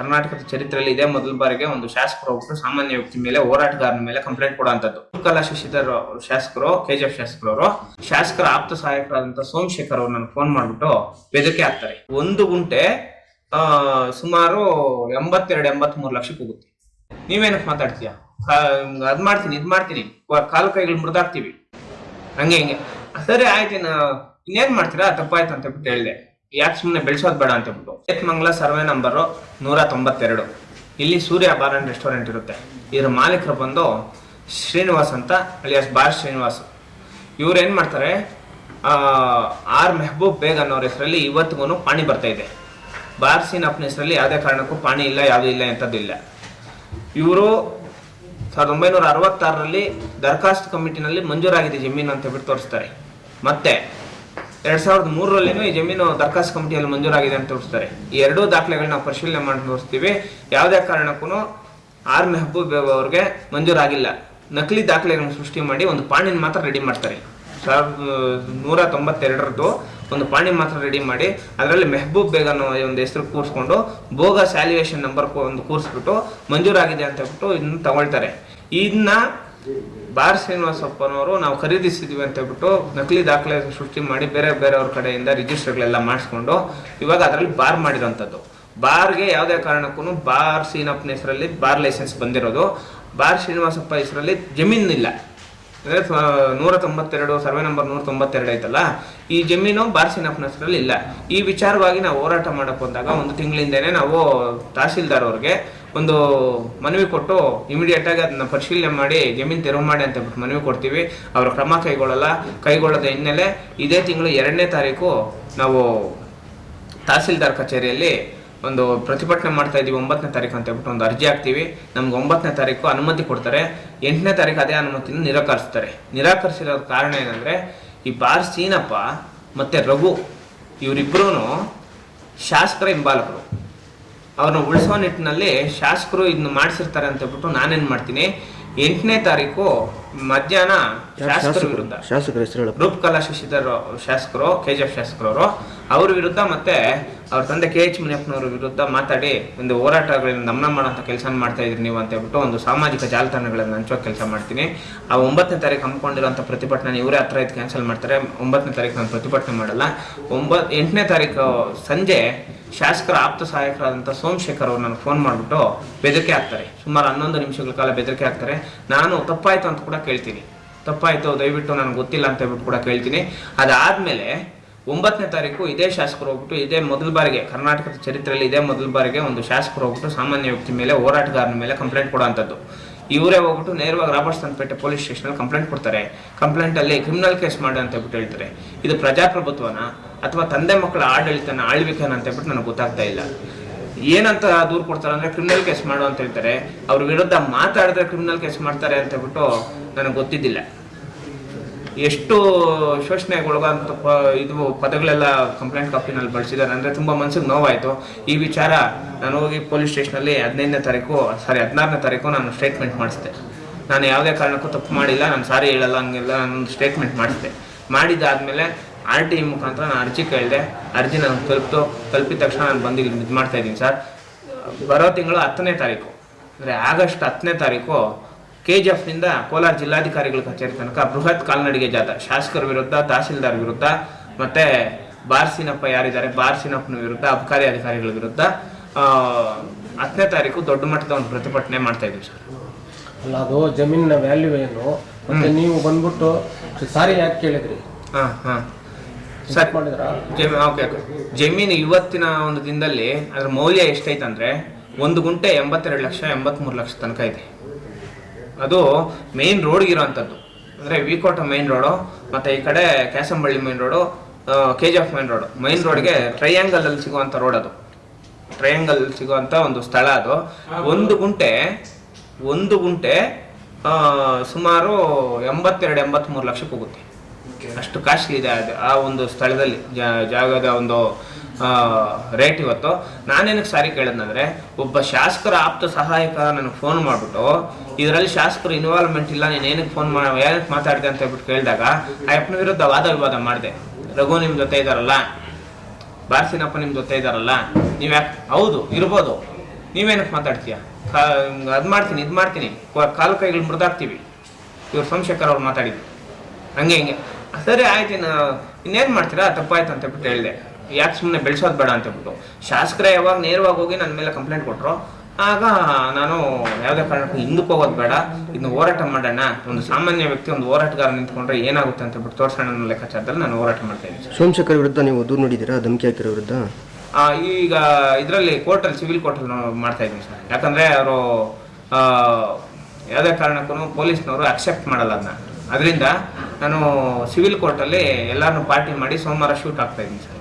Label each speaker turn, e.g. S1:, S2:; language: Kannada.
S1: ಕರ್ನಾಟಕದ ಚರಿತ್ರೆಯಲ್ಲಿ ಇದೇ ಮೊದಲ ಬಾರಿಗೆ ಒಂದು ಶಾಸಕರು ಒಬ್ಬರು ಸಾಮಾನ್ಯ ವ್ಯಕ್ತಿ ಮೇಲೆ ಹೋರಾಟಗಾರನ ಮೇಲೆ ಕಂಪ್ಲೇಂಟ್ ಕೊಡುವಂತದ್ದು. ಕಲಾ ಶಶಿಧರ್ ಶಾಸಕರು, ಕೆಜಿಎಫ್ ಶಾಸಕರವರು. ಶಾಸಕರ ಆಪ್ತ ಸಹಾಯಕರಾದಂತಹ ಸೋಮಶೇಖರ್ ಅವರು ಫೋನ್ ಮಾಡ್ಬಿಟ್ಟು ಬೆದರಿಕೆ ಹಾಕ್ತಾರೆ. ಒಂದು ಗುಂಟೆ ಸುಮಾರು ಎಂಬತ್ತೆರಡು ಎಂಬತ್ ಮೂರು ಲಕ್ಷಕ್ಕೆ ಹೋಗುತ್ತೆ. ನೀವೇನಕ್ಕೆ ಮಾತಾಡ್ತೀಯ? ಅದ್ ಮಾಡ್ತೀನಿ, ಇದ್ ಮಾಡ್ತೀನಿ. ಕಾಲು ಕೈಗಳು ಮುರಿದಾಕ್ತಿವಿ ಹಂಗೆ, ಹಿಂಗೆ. ಸರಿ, ಆಯ್ತು, ಇನ್ನು ಇನ್ನೇನ್ ಮಾಡ್ತೀರಾ? ತಪ್ಪಾಯ್ತು ಅಂತ ಬಿಟ್ಟು ಹೇಳಿದೆ. ಯಾಕೆ ಸುಮ್ಮನೆ ಬೆಳೆಸೋದು ಬೇಡ ಅಂತ ಹೇಳ್ಬಿಟ್ಟು. ಏತ್ಮಂಗಲ ಸರ್ವೆ ನಂಬರು ನೂರ ತೊಂಬತ್ತೆರಡು. ಇಲ್ಲಿ ಸೂರ್ಯ ಬಾರ್ ಅಂಡ್ ರೆಸ್ಟೋರೆಂಟ್ ಇರುತ್ತೆ. ಇದ್ರ ಮಾಲೀಕರು ಬಂದು ಶ್ರೀನಿವಾಸ್ ಅಂತ ಅಲಿಯಾಸ್ ಬಾರ್ ಶ್ರೀನಿವಾಸ್. ಇವ್ರು ಏನು ಮಾಡ್ತಾರೆ ಆರ್ ಮೆಹಬೂಬ್ ಬೇಗ್ ಅನ್ನೋರ ಹೆಸರಲ್ಲಿ ಇವತ್ತಿಗೂ ಪಾಣಿ ಬರ್ತಾ ಇದೆ. ಬಾರ್ ಸೀನ್ ಅಪ್ನ ಹೆಸರಲ್ಲಿ ಯಾವುದೇ ಕಾರಣಕ್ಕೂ ಪಾಣಿ ಇಲ್ಲ, ಯಾವುದೂ ಇಲ್ಲ ಎಂಥದ್ದಿಲ್ಲ ಇವರು ಸಾವಿರದ ಒಂಬೈನೂರ ಅರವತ್ತಾರರಲ್ಲಿ ದರಖಾಸ್ತು ಕಮಿಟಿನಲ್ಲಿ ಮಂಜೂರಾಗಿದೆ ಜಮೀನು ಅಂತ ಹೇಳ್ಬಿಟ್ಟು ತೋರಿಸ್ತಾರೆ. ಮತ್ತೆ ಎರಡ್ ಸಾವಿರದ ಮೂರರಲ್ಲಿನೂ ಈ ಜಮೀನು ದರಖಾಸ್ತು ಕಮಿಟಿಯಲ್ಲಿ ಮಂಜೂರಾಗಿದೆ ಅಂತ ತೋರಿಸ್ತಾರೆ. ಈ ಎರಡೂ ದಾಖಲೆಗಳನ್ನ ಪರಿಶೀಲನೆ ಮಾಡಿ ತೋರಿಸ್ತೀವಿ ಯಾವುದೇ ಕಾರಣಕ್ಕೂ ಆರ್ ಮೆಹಬೂಬ್ ಅವ್ರಿಗೆ ಮಂಜೂರಾಗಿಲ್ಲ. ನಕಲಿ ದಾಖಲೆಗಳನ್ನು ಸೃಷ್ಟಿ ಮಾಡಿ ಒಂದು ಪಾಣಿನ ಮಾತ್ರ ರೆಡಿ ಮಾಡ್ತಾರೆ. ಸಾವಿರದ ನೂರ ತೊಂಬತ್ತೆರಡರದ್ದು ಒಂದು ಪಾಣಿ ಮಾತ್ರ ರೆಡಿ ಮಾಡಿ ಅದರಲ್ಲಿ ಮೆಹಬೂಬ್ ಬೇಗ ಅನ್ನೋ ಒಂದು ಹೆಸರು ಕೂರಿಸ್ಕೊಂಡು ಭೋಗ ಸ್ಯಾಲ್ಯುಯೇಷನ್ ನಂಬರ್ ಒಂದು ಕೂರಿಸ್ಬಿಟ್ಟು ಮಂಜೂರಾಗಿದೆ ಅಂತ ಹೇಳ್ಬಿಟ್ಟು ಇದನ್ನ ತಗೊಳ್ತಾರೆ. ಇದನ್ನ ಬಾರ್ ಶ್ರೀನಿವಾಸಪ್ಪನವರು ನಾವು ಖರೀದಿಸಿದ್ವಿ ಅಂತ ಹೇಳ್ಬಿಟ್ಟು ನಕಲಿ ದಾಖಲೆ ಸೃಷ್ಟಿ ಮಾಡಿ ಬೇರೆ ಬೇರೆಯವ್ರ ಕಡೆಯಿಂದ ರಿಜಿಸ್ಟರ್ಗಳೆಲ್ಲ ಮಾಡಿಸ್ಕೊಂಡು ಇವಾಗ ಅದರಲ್ಲಿ ಬಾರ್ ಮಾಡಿರೋಂಥದ್ದು. ಬಾರ್ಗೆ ಯಾವುದೇ ಕಾರಣಕ್ಕೂ ಬಾರ್ ಸೀನಪ್ಪನ ಹೆಸರಲ್ಲಿ ಬಾರ್ ಲೈಸೆನ್ಸ್ ಬಂದಿರೋದು. ಬಾರ್ ಶ್ರೀನಿವಾಸಪ್ಪ ಹೆಸರಲ್ಲಿ ಜಮೀನು ಇಲ್ಲ ಅಂದರೆ ನೂರ ತೊಂಬತ್ತೆರಡು ಸರ್ವೆ ನಂಬರ್ ನೂರ ತೊಂಬತ್ತೆರಡು ಐತಲ್ಲ, ಈ ಜಮೀನು ಬಾರ್ಸಿನಪ್ಪನ ಹೆಸರಲ್ಲಿ ಇಲ್ಲ ಈ ವಿಚಾರವಾಗಿ ನಾವು ಹೋರಾಟ ಮಾಡಕ್ ಬಂದಾಗ ಒಂದು ತಿಂಗಳಿಂದನೇ ನಾವು ತಹಸೀಲ್ದಾರ್ ಅವ್ರಿಗೆ ಒಂದು ಮನವಿ ಕೊಟ್ಟು ಇಮಿಡಿಯೇಟ್ ಆಗಿ ಅದನ್ನ ಪರಿಶೀಲನೆ ಮಾಡಿ, ಜಮೀನು ತೆರವು ಮಾಡಿ ಅಂತ ಬಿಟ್ಟು ಮನವಿ ಕೊಡ್ತೀವಿ. ಅವ್ರ ಕ್ರಮ ಕೈಗೊಳ್ಳಲ್ಲ. ಕೈಗೊಳ್ಳದ ಹಿನ್ನೆಲೆ ಇದೇ ತಿಂಗಳು ಎರಡನೇ ತಾರೀಕು ನಾವು ತಹಸೀಲ್ದಾರ್ ಕಚೇರಿಯಲ್ಲಿ ಒಂದು ಪ್ರತಿಭಟನೆ ಮಾಡ್ತಾ ಇದೀವಿ ಒಂಬತ್ತನೇ ತಾರೀಕು ಅಂತ ಹೇಳ್ಬಿಟ್ಟು ಒಂದು ಅರ್ಜಿ ಹಾಕ್ತೀವಿ. ನಮ್ಗೆ ಒಂಬತ್ತನೇ ತಾರೀಕು ಅನುಮತಿ ಕೊಡ್ತಾರೆ. ಎಂಟನೇ ತಾರೀಕು ಅದೇ ಅನುಮತಿನ ನಿರಾಕರಿಸ್ತಾರೆ. ನಿರಾಕರಿಸಿರೋ ಕಾರಣ ಏನಂದ್ರೆ, ಈ ಬಾರ್ ಸೀನಪ್ಪ ಮತ್ತೆ ರಘು ಇವರಿಬ್ರು ಶಾಸಕರ ಹಿಂಬಾಲಕರು. ಅವ್ರನ್ನ ಉಳಿಸೋ ನಿಟ್ಟಿನಲ್ಲಿ ಶಾಸಕರು ಇದನ್ನ ಮಾಡಿಸಿರ್ತಾರೆ ಅಂತ ಹೇಳ್ಬಿಟ್ಟು ನಾನೇನ್ ಮಾಡ್ತೀನಿ? ಎಂಟನೇ ತಾರೀಕು ಮಧ್ಯಾಹ್ನ ಶಾಸಕರ ವಿರುದ್ಧ.
S2: ಶಾಸಕರ ಹೆಸರು
S1: ರೂಪಕಲಾ ಶಶಿಧರ್ ಶಾಸಕರು ಕೆಜಿಎಫ್ ಶಾಸಕರವರು. ಅವ್ರ ವಿರುದ್ಧ ಮತ್ತೆ ಅವ್ರ ತಂದೆ ಕೆ ಎಚ್ ಮುನಿಯಪ್ಪನವ್ರ ವಿರುದ್ಧ ಮಾತಾಡಿ ಒಂದು ಹೋರಾಟಗಳನ್ನ ದಮನ ಮಾಡೋಂಥ ಕೆಲಸ ಮಾಡ್ತಾ ಇದ್ರಿ ನೀವು ಅಂತ ಹೇಳ್ಬಿಟ್ಟು ಒಂದು ಸಾಮಾಜಿಕ ಜಾಲತಾಣಗಳನ್ನು ಹಂಚೋ ಕೆಲಸ ಮಾಡ್ತೀನಿ. ಆ ಒಂಬತ್ತನೇ ತಾರೀಕು ಹಮ್ಮಿಕೊಂಡಿರೋಂಥ ಪ್ರತಿಭಟನೆ ಇವರೇ ಹತ್ರ ಇದು ಕ್ಯಾನ್ಸಲ್ ಮಾಡ್ತಾರೆ. ಒಂಬತ್ತನೇ ತಾರೀಕು ನಾನು ಪ್ರತಿಭಟನೆ ಮಾಡಲ್ಲ. ಒಂಬತ್ ಎಂಟನೇ ತಾರೀಕು ಸಂಜೆ ಶಾಸಕರ ಆಪ್ತ ಸಹಾಯಕರಾದಂಥ ಸೋಮಶೇಖರ್ ಅವ್ರು ನನಗೆ ಫೋನ್ ಮಾಡಿಬಿಟ್ಟು ಬೆದರಿಕೆ ಹಾಕ್ತಾರೆ. ಸುಮಾರು ಹನ್ನೊಂದು ನಿಮಿಷಗಳ ಕಾಲ ಬೆದರಿಕೆ ಹಾಕ್ತಾರೆ. ನಾನು ತಪ್ಪಾಯಿತು ಅಂತ ಕೂಡ ಕೇಳ್ತೀನಿ. ತಪ್ಪಾಯಿತು, ದಯವಿಟ್ಟು ನನಗೆ ಗೊತ್ತಿಲ್ಲ ಅಂತ ಹೇಳ್ಬಿಟ್ಟು ಕೂಡ ಕೇಳ್ತೀನಿ. ಅದಾದ್ಮೇಲೆ ಒಂಬತ್ತನೇ ತಾರೀಕು ಇದೇ ಶಾಸಕರು ಹೋಗ್ಬಿಟ್ಟು ಇದೇ ಮೊದಲ ಬಾರಿಗೆ, ಕರ್ನಾಟಕದ ಚರಿತ್ರೆಯಲ್ಲಿ ಇದೇ ಮೊದಲ ಬಾರಿಗೆ ಒಂದು ಶಾಸಕರು ಹೋಗ್ಬಿಟ್ಟು ಸಾಮಾನ್ಯ ವ್ಯಕ್ತಿ ಮೇಲೆ, ಹೋರಾಟಗಾರನ ಮೇಲೆ ಕಂಪ್ಲೇಂಟ್ ಕೊಡುವಂಥದ್ದು ಇವರೇ ಹೋಗ್ಬಿಟ್ಟು ನೇರವಾಗಿ Robertpet police station complaint ಕೊಡ್ತಾರೆ. ಕಂಪ್ಲೇಂಟ್ ಅಲ್ಲಿ ಕ್ರಿಮಿನಲ್ ಕೇಸ್ ಮಾಡಿ ಅಂತ ಹೇಳ್ಬಿಟ್ಟು ಹೇಳ್ತಾರೆ. ಇದು ಪ್ರಜಾಪ್ರಭುತ್ವನ? ಅಥವಾ ತಂದೆ ಮಕ್ಕಳ ಆಡಳಿತನ ಆಳ್ವಿಕೆನ ಅಂತ ಹೇಳ್ಬಿಟ್ಟು ನನಗೆ ಗೊತ್ತಾಗ್ತಾ ಇಲ್ಲ. ಏನಂತ ದೂರು ಕೊಡ್ತಾರೆ ಅಂದ್ರೆ ಕ್ರಿಮಿನಲ್ ಕೇಸ್ ಮಾಡು ಅಂತ ಹೇಳ್ತಾರೆ. ಅವ್ರ ವಿರುದ್ಧ ಮಾತಾಡಿದ್ರೆ ಕ್ರಿಮಿನಲ್ ಕೇಸ್ ಮಾಡ್ತಾರೆ ಅಂತ ಹೇಳ್ಬಿಟ್ಟು ನನಗೆ ಗೊತ್ತಿದ್ದಿಲ್ಲ. ಎಷ್ಟು ಶೋಷಣೆಗೆ ಒಳಗಾದಂಥ ಪ ಇದು ಪದಗಳೆಲ್ಲ ಕಂಪ್ಲೇಂಟ್ ಕಾಪಿನಲ್ಲಿ ಬಳಸಿದ್ದಾರೆ. ಅಂದರೆ ತುಂಬ ಮನಸ್ಸಿಗೆ ನೋವಾಯಿತು. ಈ ವಿಚಾರ ನಾನು ಹೋಗಿ ಪೊಲೀಸ್ ಸ್ಟೇಷನಲ್ಲಿ ಹದಿನೈದನೇ ತಾರೀಕು ಸಾರಿ ಹದಿನಾರನೇ ತಾರೀಕು ನಾನು ಸ್ಟೇಟ್ಮೆಂಟ್ ಮಾಡಿಸಿದೆ. ನಾನು ಯಾವುದೇ ಕಾರಣಕ್ಕೂ ತಪ್ಪು ಮಾಡಿಲ್ಲ. ನಾನು ಸಾರಿ ಹೇಳಲ್ಲ, ಹಂಗೆಲ್ಲ ನಾನು ಸ್ಟೇಟ್ಮೆಂಟ್ ಮಾಡಿಸಿದೆ. ಮಾಡಿದ್ದಾದಮೇಲೆ ಆರ್ ಟಿ ಮುಖಾಂತರ ನಾನು ಅರ್ಜಿ ಕೇಳಿದೆ. ಅರ್ಜಿ ನಾನು ತಲುಪಿತು. ತಲುಪಿದ ತಕ್ಷಣ ನಾನು ಬಂದು ಇಲ್ಲಿ ಇದು ಮಾಡ್ತಾ ಇದ್ದೀನಿ, ಸರ್. ಬರೋ ತಿಂಗಳು ಹತ್ತನೇ ತಾರೀಕು. ಅಂದರೆ ಆಗಸ್ಟ್ ಹತ್ತನೇ ತಾರೀಕು ಕೆ ಜಿ ಎಫ್ನಿಂದ ಕೋಲಾರ ಜಿಲ್ಲಾಧಿಕಾರಿಗಳ ಕಚೇರಿ ತನಕ ಬೃಹತ್ ಕಾಲ್ನಡಿಗೆ ಜಾಥಾ. ಶಾಸಕರ ವಿರುದ್ಧ ತಹಸೀಲ್ದಾರ್ ವಿರುದ್ಧ ಮತ್ತೆ ಬಾರ್ಸಿನಪ್ಪ ಯಾರಿದ್ದಾರೆ? ಬಾರ್ಸಿನಪ್ಪನ ವಿರುದ್ಧ ಅಬಕಾರಿ ಅಧಿಕಾರಿಗಳ ವಿರುದ್ಧ ಹತ್ತನೇ ತಾರೀಕು ದೊಡ್ಡ ಮಟ್ಟದ ಒಂದು ಪ್ರತಿಭಟನೆ ಮಾಡ್ತಾ ಇದ್ದೀವಿ ಸರ್.
S3: ಅಲ್ಲ ಅದು ಜಮೀನಿನ ವ್ಯಾಲ್ಯೂ ಏನು? ಮತ್ತೆ ನೀವು ಬಂದ್ಬಿಟ್ಟು ಸಾರಿ ಯಾಕೆ ಕೇಳಿದ್ರಿ?
S1: ಹಾಂ ಹಾಂ. ಸರ್
S3: ಮಾಡಿದ್ರ?
S1: ಜಮೀನು ಓಕೆ ಓಕೆ. ಜಮೀನು ಇವತ್ತಿನ ಒಂದು ದಿನದಲ್ಲಿ ಅದ್ರ ಮೌಲ್ಯ ಎಷ್ಟೈತಂದ್ರೆ ಒಂದು ಗುಂಟೆ ಎಂಬತ್ತೆರಡು ಲಕ್ಷ ಎಂಬತ್ಮೂರು ಲಕ್ಷ ತನಕ ಇದೆ. ಅದು ಮೇನ್ ರೋಡ್ಗೆ ಇರೋವಂಥದ್ದು ಅಂದರೆ ವಿಕೋಟ ಮೇನ್ ರೋಡು ಮತ್ತು ಈ ಕಡೆ Kyasamballi main road K G F main road main ರೋಡ್ಗೆ ಟ್ರಯಾಂಗಲಲ್ಲಿ ಸಿಗುವಂಥ ರೋಡ್ ಅದು. ಟ್ರಯಾಂಗಲ್ ಸಿಗುವಂಥ ಒಂದು ಸ್ಥಳ ಅದು. ಒಂದು ಗುಂಟೆ ಒಂದು ಗುಂಟೆ ಸುಮಾರು ಎಂಬತ್ತೆರಡು ಎಂಬತ್ತ್ಮೂರು ಲಕ್ಷಕ್ಕೆ ಹೋಗುತ್ತೆ. ಅಷ್ಟು ಕಾಸ್ಟ್ಲಿ ಇದೆ ಅದು ಆ ಒಂದು ಸ್ಥಳದಲ್ಲಿ ಜಾಗದ ಒಂದು ರೇಟ್ ಇವತ್ತು. ನಾನೇನಕ್ಕೆ ಸಾರಿ ಕೇಳಿದ್ನಂದ್ರೆ, ಒಬ್ಬ ಶಾಸಕರ ಆಪ್ತ ಸಹಾಯಕ ನನಗೆ ಫೋನ್ ಮಾಡಿಬಿಟ್ಟು, ಇದರಲ್ಲಿ ಶಾಸಕರು ಇನ್ವಾಲ್ವ್ಮೆಂಟ್ ಇಲ್ಲ, ನೀನು ಏನಕ್ಕೆ ಫೋನ್ ಮಾಡ, ಏನಕ್ಕೆ ಮಾತಾಡಿದೆ ಅಂತ ಹೇಳ್ಬಿಟ್ಟು ಕೇಳಿದಾಗ, ಆ ಅಪ್ಪನ ವಿರುದ್ಧ ವಾದ ವಿವಾದ ಮಾಡಿದೆ. ರಘು ನಿಮ್ಮ ಜೊತೆ ಇದ್ದಾರಲ್ಲ ಬಾರ್ಸಿನಪ್ಪ ನಿಮ್ಮ ಜೊತೆ ಇದ್ದಾರಲ್ಲ ನೀವು ಹೌದು, ಇರ್ಬೋದು. ನೀವೇನಕ್ಕೆ ಮಾತಾಡ್ತೀಯ? ಅದು ಮಾಡ್ತೀನಿ, ಇದು ಮಾಡ್ತೀನಿ. ಕಾಲು ಕೈಗಳು ಮುರಿದಾಕ್ತೀವಿ. ಇವ್ರು ಸೋಮಶೇಖರ್ ಅವ್ರು ಮಾತಾಡಿದ್ದು. ಹಂಗೆ ಹಿಂಗೆ. ಸರಿ, ಆಯ್ತು ಇನ್ನೇನು ಮಾಡ್ತೀರಾ? ತಪ್ಪಾಯ್ತು ಅಂತ ಹೇಳ್ಬಿಟ್ಟು ಹೇಳಿದೆ. ಯಾಕೆ ಸುಮ್ಮನೆ ಬೆಳೆಸೋದು ಬೇಡ ಅಂತ ಹೇಳ್ಬಿಟ್ಟು. ಶಾಸಕರೇ ಯಾವಾಗ ನೇರವಾಗಿ ಹೋಗಿ ನನ್ನ ಮೇಲೆ ಕಂಪ್ಲೇಂಟ್ ಕೊಟ್ಟರು ಆಗ ನಾನು ಯಾವುದೇ ಕಾರಣಕ್ಕೂ ಹಿಂದಕ್ಕೆ ಹೋಗೋದು ಬೇಡ. ಇದನ್ನ ಹೋರಾಟ ಮಾಡೋಣ. ಒಂದು ಸಾಮಾನ್ಯ ವ್ಯಕ್ತಿ ಒಂದು ಹೋರಾಟಗಾರ ನಿಂತ್ಕೊಂಡ್ರೆ ಏನಾಗುತ್ತೆ ಅಂತ ಹೇಳ್ಬಿಟ್ಟು ತೋರಿಸೋಣ ಅನ್ನೋ ಲೆಕ್ಕಾಚಾರದಲ್ಲಿ ನಾನು ಹೋರಾಟ ಮಾಡ್ತಾ ಇದ್ದೀನಿ.
S2: ಸೋಮಶೇಖರ್ ವಿರುದ್ಧ ನೀವು ದೂರು ನೋಡಿದ್ದೀರಾ? ಧಮಕಿ ಹಾಕಿರೋ ವಿರುದ್ಧ?
S1: ಆ, ಈಗ ಇದರಲ್ಲಿ ಕೋರ್ಟಲ್ಲಿ ಸಿವಿಲ್ ಕೋರ್ಟಲ್ಲಿ ಮಾಡ್ತಾ ಇದ್ದೀನಿ ಸರ್. ಯಾಕಂದರೆ ಅವರು ಯಾವುದೇ ಕಾರಣಕ್ಕೂ ಪೊಲೀಸ್ನವರು ಅಕ್ಸೆಪ್ಟ್ ಮಾಡಲ್ಲ ಅದನ್ನ. ಅದರಿಂದ ನಾನು ಸಿವಿಲ್ ಕೋರ್ಟಲ್ಲಿ ಎಲ್ಲರನ್ನೂ ಪಾರ್ಟಿ ಮಾಡಿ ಸೋಮವಾರ ಶೂಟ್ ಆಗ್ತಾ ಇದ್ದೀನಿ ಸರ್.